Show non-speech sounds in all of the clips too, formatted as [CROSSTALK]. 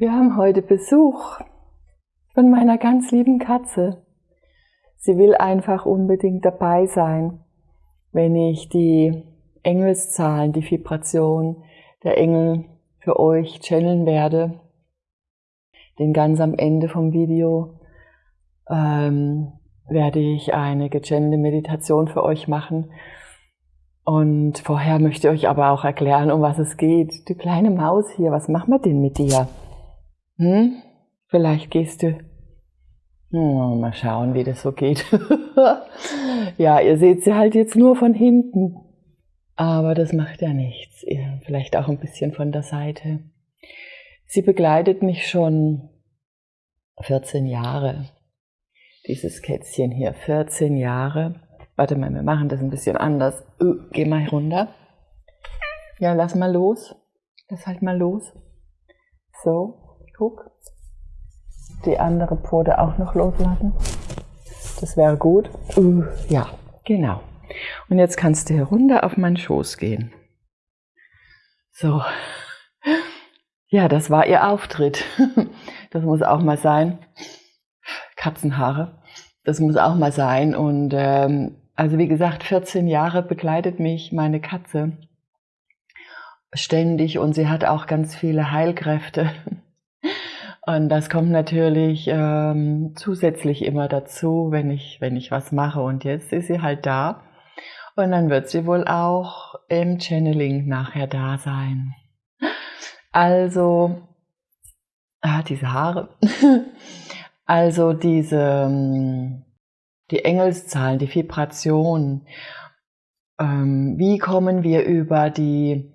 Wir haben heute Besuch von meiner ganz lieben Katze. Sie will einfach unbedingt dabei sein, wenn ich die Engelszahlen, die Vibration der Engel für euch channeln werde. Denn ganz am Ende vom Video ähm, werde ich eine gechannelte Meditation für euch machen. Und vorher möchte ich euch aber auch erklären, um was es geht. Du kleine Maus hier, was machen wir denn mit dir? Hm? Vielleicht gehst du. Hm, mal schauen, wie das so geht. [LAUGHS] ja, ihr seht sie halt jetzt nur von hinten. Aber das macht ja nichts. Vielleicht auch ein bisschen von der Seite. Sie begleitet mich schon 14 Jahre. Dieses Kätzchen hier, 14 Jahre. Warte mal, wir machen das ein bisschen anders. Geh mal runter. Ja, lass mal los. Lass halt mal los. So. Guck. Die andere Pfote auch noch loslassen. Das wäre gut. Uh, ja, genau. Und jetzt kannst du herunter auf meinen Schoß gehen. So. Ja, das war ihr Auftritt. [LAUGHS] Das muss auch mal sein. Katzenhaare. Das muss auch mal sein. Und ähm, also wie gesagt, 14 Jahre begleitet mich meine Katze ständig und sie hat auch ganz viele Heilkräfte. Und das kommt natürlich ähm, zusätzlich immer dazu, wenn ich, wenn ich was mache. Und jetzt ist sie halt da. Und dann wird sie wohl auch im Channeling nachher da sein. Also, ah, diese Haare. [LAUGHS] also diese, die Engelszahlen, die Vibration. Ähm, wie kommen wir über die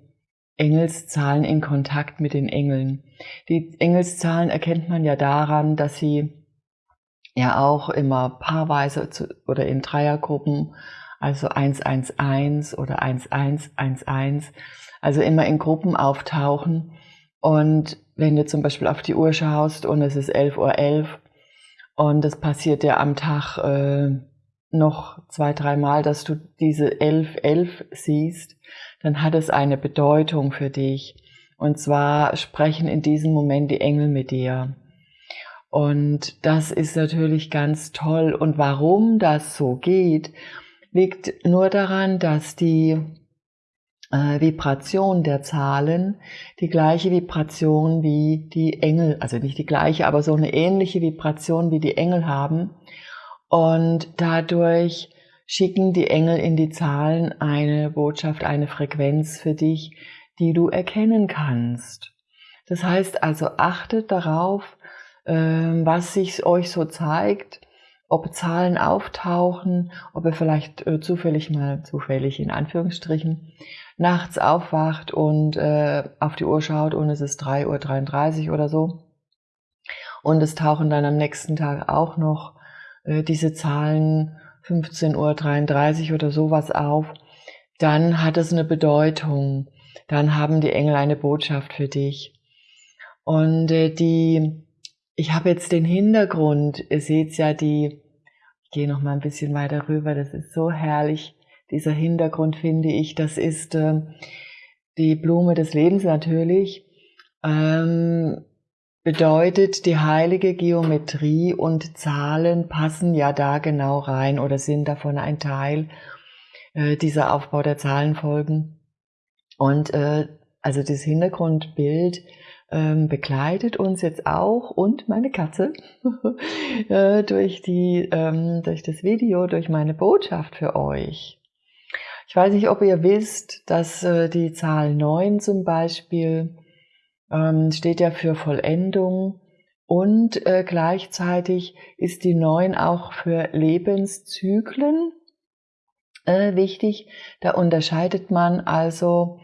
Engelszahlen in Kontakt mit den Engeln. Die Engelszahlen erkennt man ja daran, dass sie ja auch immer paarweise oder in Dreiergruppen, also 111 oder 1111, also immer in Gruppen auftauchen. Und wenn du zum Beispiel auf die Uhr schaust und es ist 11.11 Uhr 11, und es passiert ja am Tag äh, noch zwei, dreimal, dass du diese 11.11 11 siehst, dann hat es eine Bedeutung für dich. Und zwar sprechen in diesem Moment die Engel mit dir. Und das ist natürlich ganz toll. Und warum das so geht, liegt nur daran, dass die äh, Vibration der Zahlen die gleiche Vibration wie die Engel, also nicht die gleiche, aber so eine ähnliche Vibration wie die Engel haben. Und dadurch schicken die Engel in die Zahlen eine Botschaft, eine Frequenz für dich, die du erkennen kannst. Das heißt also, achtet darauf, ähm, was sich euch so zeigt, ob Zahlen auftauchen, ob ihr vielleicht äh, zufällig mal, zufällig in Anführungsstrichen, nachts aufwacht und äh, auf die Uhr schaut und es ist 3.33 Uhr oder so. Und es tauchen dann am nächsten Tag auch noch äh, diese Zahlen 15.33 Uhr oder sowas auf, dann hat es eine Bedeutung. Dann haben die Engel eine Botschaft für dich. Und äh, die, ich habe jetzt den Hintergrund, ihr seht ja die, ich gehe noch mal ein bisschen weiter rüber, das ist so herrlich. Dieser Hintergrund finde ich, das ist äh, die Blume des Lebens natürlich. Ähm, bedeutet, die heilige Geometrie und Zahlen passen ja da genau rein oder sind davon ein Teil, äh, dieser Aufbau der Zahlenfolgen. Und äh, also das Hintergrundbild ähm, begleitet uns jetzt auch und meine Katze [LAUGHS] äh, durch, die, ähm, durch das Video, durch meine Botschaft für euch. Ich weiß nicht, ob ihr wisst, dass äh, die Zahl 9 zum Beispiel ähm, steht ja für Vollendung und äh, gleichzeitig ist die 9 auch für Lebenszyklen äh, wichtig. Da unterscheidet man also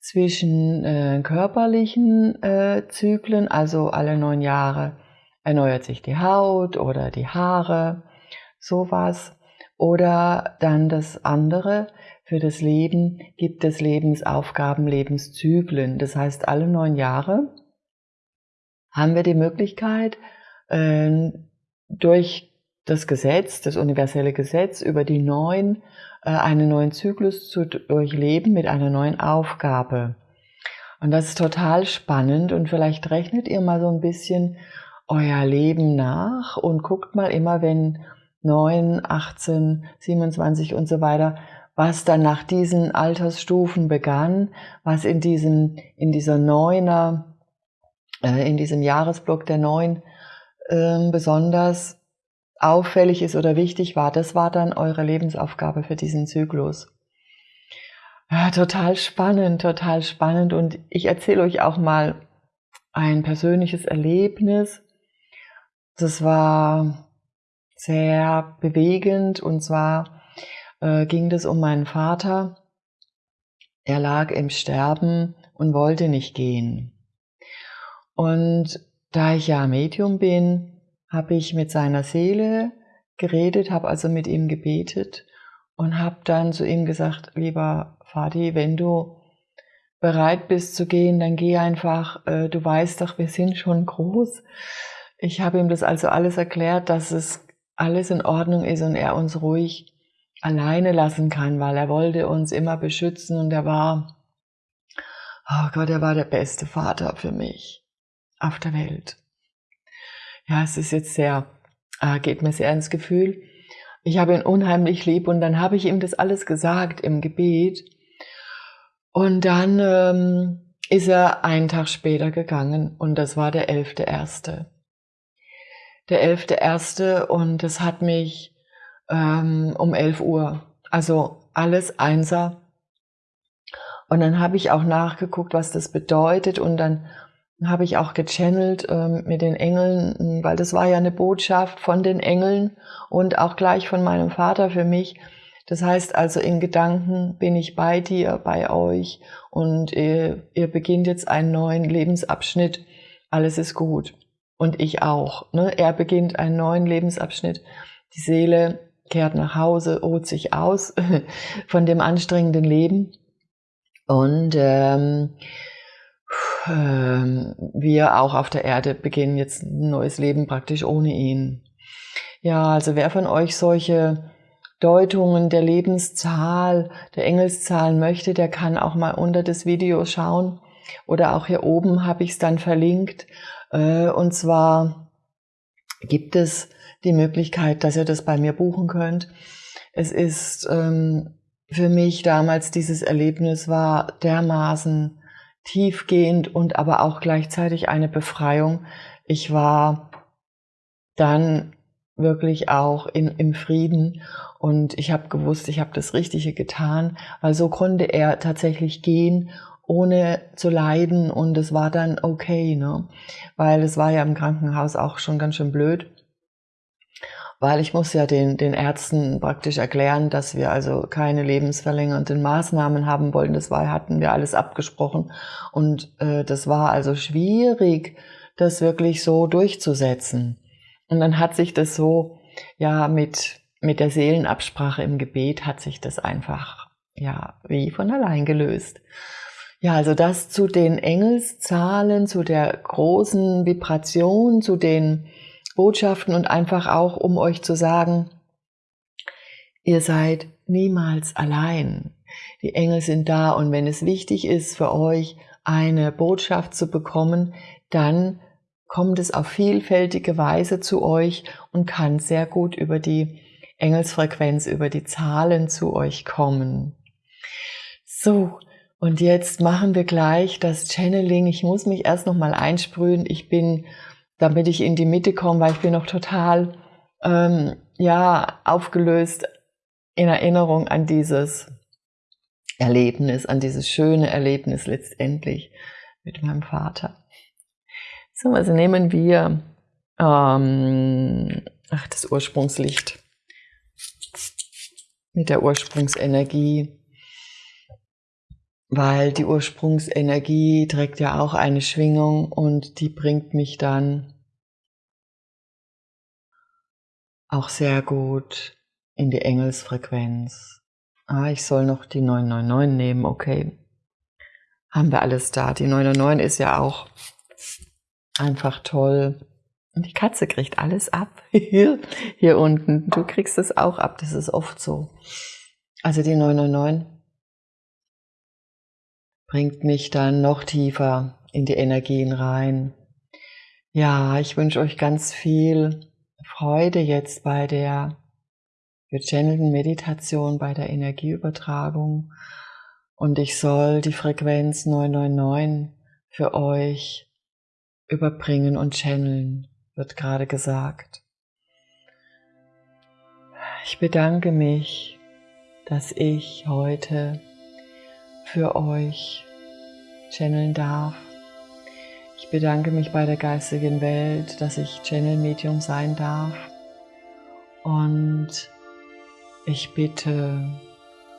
zwischen äh, körperlichen äh, Zyklen, also alle neun Jahre erneuert sich die Haut oder die Haare, sowas. Oder dann das andere, für das Leben gibt es Lebensaufgaben, Lebenszyklen. Das heißt, alle neun Jahre haben wir die Möglichkeit, ähm, durch das Gesetz, das universelle Gesetz, über die neun, äh, einen neuen Zyklus zu durchleben mit einer neuen Aufgabe. Und das ist total spannend und vielleicht rechnet ihr mal so ein bisschen euer Leben nach und guckt mal immer, wenn 9, 18, 27 und so weiter, was dann nach diesen Altersstufen begann, was in diesem, in dieser Neuner, äh, in diesem Jahresblock der Neun äh, besonders auffällig ist oder wichtig war, das war dann eure Lebensaufgabe für diesen Zyklus. Ja, total spannend, total spannend. Und ich erzähle euch auch mal ein persönliches Erlebnis. Das war sehr bewegend und zwar äh, ging es um meinen Vater. Er lag im Sterben und wollte nicht gehen. Und da ich ja Medium bin, habe ich mit seiner Seele geredet, habe also mit ihm gebetet und habe dann zu ihm gesagt, lieber Fadi, wenn du bereit bist zu gehen, dann geh einfach, äh, du weißt doch, wir sind schon groß. Ich habe ihm das also alles erklärt, dass es alles in Ordnung ist und er uns ruhig alleine lassen kann, weil er wollte uns immer beschützen und er war, oh Gott, er war der beste Vater für mich auf der Welt. Ja, es ist jetzt sehr, äh, geht mir sehr ins Gefühl. Ich habe ihn unheimlich lieb und dann habe ich ihm das alles gesagt im Gebet. Und dann ähm, ist er einen Tag später gegangen und das war der 11.1. Der 11.1. und das hat mich ähm, um 11 Uhr, also alles Einser. Und dann habe ich auch nachgeguckt, was das bedeutet und dann habe ich auch gechannelt ähm, mit den Engeln, weil das war ja eine Botschaft von den Engeln und auch gleich von meinem Vater für mich. Das heißt also, in Gedanken bin ich bei dir, bei euch und ihr, ihr beginnt jetzt einen neuen Lebensabschnitt. Alles ist gut. Und ich auch. Ne? Er beginnt einen neuen Lebensabschnitt. Die Seele kehrt nach Hause, ruht sich aus [LAUGHS] von dem anstrengenden Leben. Und ähm, ähm, wir auch auf der Erde beginnen jetzt ein neues Leben praktisch ohne ihn. Ja, also wer von euch solche Deutungen der Lebenszahl, der Engelszahlen möchte, der kann auch mal unter das Video schauen. Oder auch hier oben habe ich es dann verlinkt. Äh, und zwar gibt es die Möglichkeit, dass ihr das bei mir buchen könnt. Es ist ähm, für mich damals dieses Erlebnis war dermaßen tiefgehend und aber auch gleichzeitig eine Befreiung. Ich war dann wirklich auch in, im Frieden und ich habe gewusst, ich habe das Richtige getan, weil so konnte er tatsächlich gehen, ohne zu leiden und es war dann okay, ne? weil es war ja im Krankenhaus auch schon ganz schön blöd weil ich muss ja den, den Ärzten praktisch erklären, dass wir also keine lebensverlängernden Maßnahmen haben wollen. Das war, hatten wir alles abgesprochen und äh, das war also schwierig, das wirklich so durchzusetzen. Und dann hat sich das so, ja, mit, mit der Seelenabsprache im Gebet hat sich das einfach, ja, wie von allein gelöst. Ja, also das zu den Engelszahlen, zu der großen Vibration, zu den Botschaften und einfach auch, um euch zu sagen, ihr seid niemals allein. Die Engel sind da und wenn es wichtig ist für euch, eine Botschaft zu bekommen, dann kommt es auf vielfältige Weise zu euch und kann sehr gut über die Engelsfrequenz, über die Zahlen zu euch kommen. So, und jetzt machen wir gleich das Channeling. Ich muss mich erst noch mal einsprühen. Ich bin damit ich in die Mitte komme, weil ich bin noch total ähm, ja aufgelöst in Erinnerung an dieses Erlebnis, an dieses schöne Erlebnis letztendlich mit meinem Vater. So, also nehmen wir ähm, ach, das Ursprungslicht mit der Ursprungsenergie weil die Ursprungsenergie trägt ja auch eine Schwingung und die bringt mich dann auch sehr gut in die Engelsfrequenz. Ah, ich soll noch die 999 nehmen, okay. Haben wir alles da. Die 999 ist ja auch einfach toll. Und die Katze kriegt alles ab. Hier, [LAUGHS] hier unten. Du kriegst es auch ab. Das ist oft so. Also die 999 bringt mich dann noch tiefer in die Energien rein. Ja, ich wünsche euch ganz viel Freude jetzt bei der gechannelten Meditation, bei der Energieübertragung. Und ich soll die Frequenz 999 für euch überbringen und channeln, wird gerade gesagt. Ich bedanke mich, dass ich heute für euch channeln darf. Ich bedanke mich bei der geistigen Welt, dass ich Channel Medium sein darf. Und ich bitte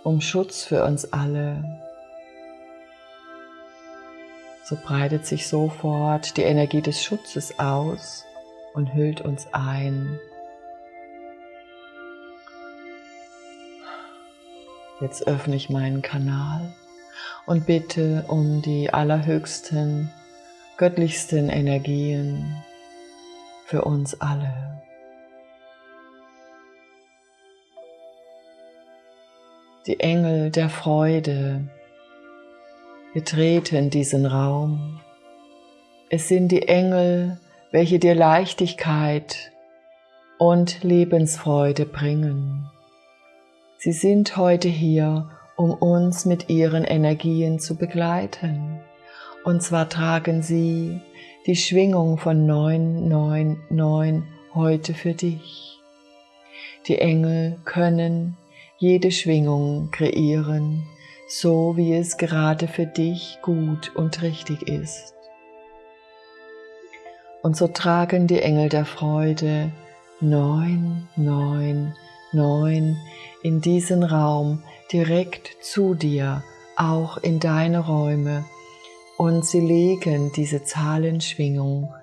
um Schutz für uns alle. So breitet sich sofort die Energie des Schutzes aus und hüllt uns ein. Jetzt öffne ich meinen Kanal und bitte um die allerhöchsten, göttlichsten Energien für uns alle. Die Engel der Freude betreten diesen Raum. Es sind die Engel, welche dir Leichtigkeit und Lebensfreude bringen. Sie sind heute hier, um uns mit ihren Energien zu begleiten. Und zwar tragen sie die Schwingung von 999 heute für dich. Die Engel können jede Schwingung kreieren, so wie es gerade für dich gut und richtig ist. Und so tragen die Engel der Freude 999 in diesen Raum direkt zu dir, auch in deine Räume, und sie legen diese Zahlenschwingung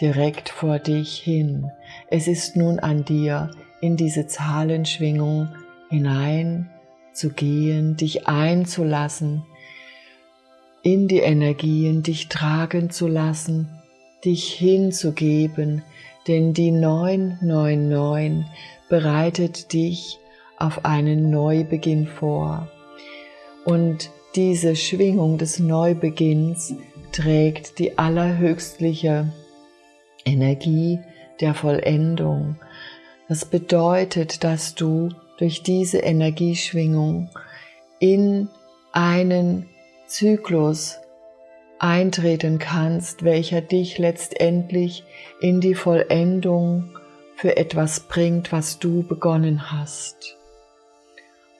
direkt vor dich hin. Es ist nun an dir, in diese Zahlenschwingung hinein zu gehen, dich einzulassen, in die Energien dich tragen zu lassen, dich hinzugeben, denn die 999 bereitet dich auf einen Neubeginn vor. Und diese Schwingung des Neubeginns trägt die allerhöchstliche Energie der Vollendung. Das bedeutet, dass du durch diese Energieschwingung in einen Zyklus eintreten kannst, welcher dich letztendlich in die Vollendung für etwas bringt, was du begonnen hast.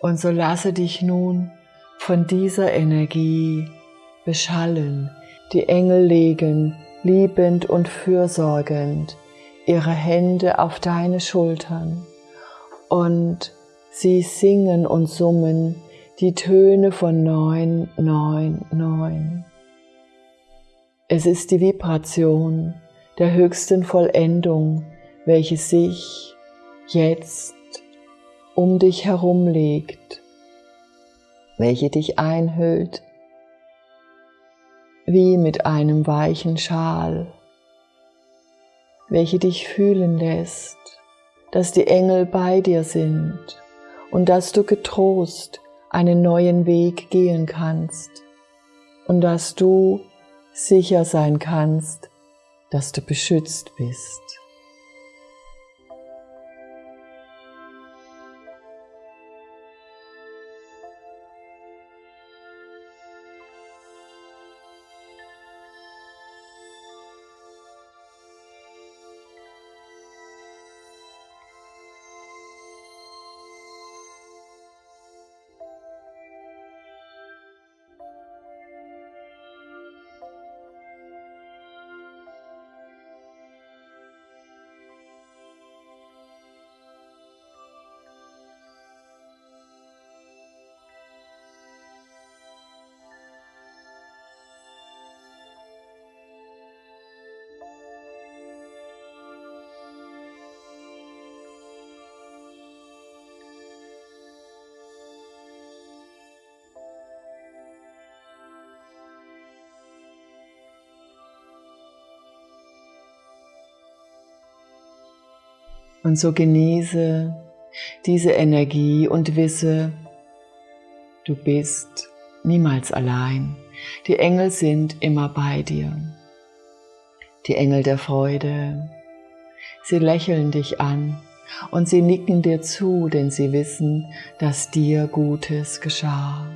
Und so lasse dich nun von dieser Energie beschallen. Die Engel legen liebend und fürsorgend ihre Hände auf deine Schultern und Sie singen und summen die Töne von 999. Es ist die Vibration der höchsten Vollendung, welche sich jetzt um dich herum legt, welche dich einhüllt wie mit einem weichen Schal, welche dich fühlen lässt, dass die Engel bei dir sind und dass du getrost einen neuen Weg gehen kannst und dass du sicher sein kannst, dass du beschützt bist. Und so genieße diese Energie und wisse, du bist niemals allein. Die Engel sind immer bei dir. Die Engel der Freude. Sie lächeln dich an und sie nicken dir zu, denn sie wissen, dass dir Gutes geschah.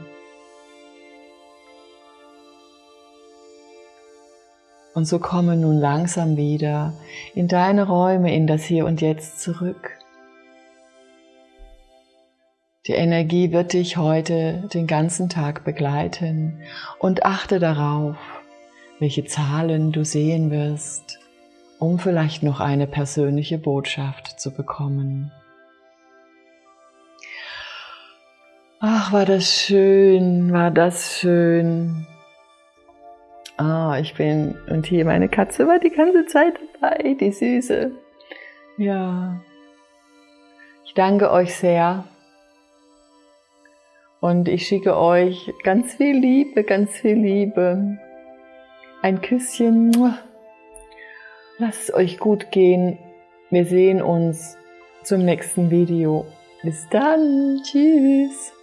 Und so komme nun langsam wieder in deine Räume, in das Hier und Jetzt zurück. Die Energie wird dich heute den ganzen Tag begleiten und achte darauf, welche Zahlen du sehen wirst, um vielleicht noch eine persönliche Botschaft zu bekommen. Ach, war das schön, war das schön. Ah, ich bin, und hier meine Katze war die ganze Zeit dabei, die Süße. Ja. Ich danke euch sehr. Und ich schicke euch ganz viel Liebe, ganz viel Liebe. Ein Küsschen. Lasst es euch gut gehen. Wir sehen uns zum nächsten Video. Bis dann. Tschüss.